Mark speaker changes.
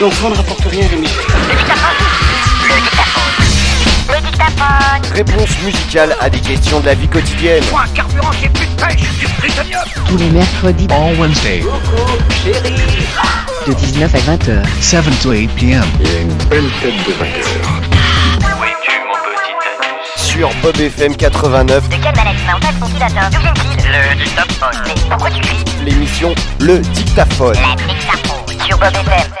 Speaker 1: L'enfant ne rapporte rien, Rémi.
Speaker 2: Le dictaphone. Le dictaphone. Le dictaphone.
Speaker 3: Réponse musicale à des questions de la vie quotidienne.
Speaker 4: Moi, carburant, j'ai plus de pêche, du prisonnier.
Speaker 5: tous les mercredis
Speaker 6: all Wednesday,
Speaker 5: de 19 à 20h.
Speaker 6: 7 to 8 p.m. Il y a une belle tête de vainqueur.
Speaker 3: Sur Bob FM 89,
Speaker 2: De quel management ventilateur D'où vient-il Le dictaphone. Mais pourquoi tu cries?
Speaker 3: L'émission Le Dictaphone.
Speaker 2: La dictaphone sur Bob FM.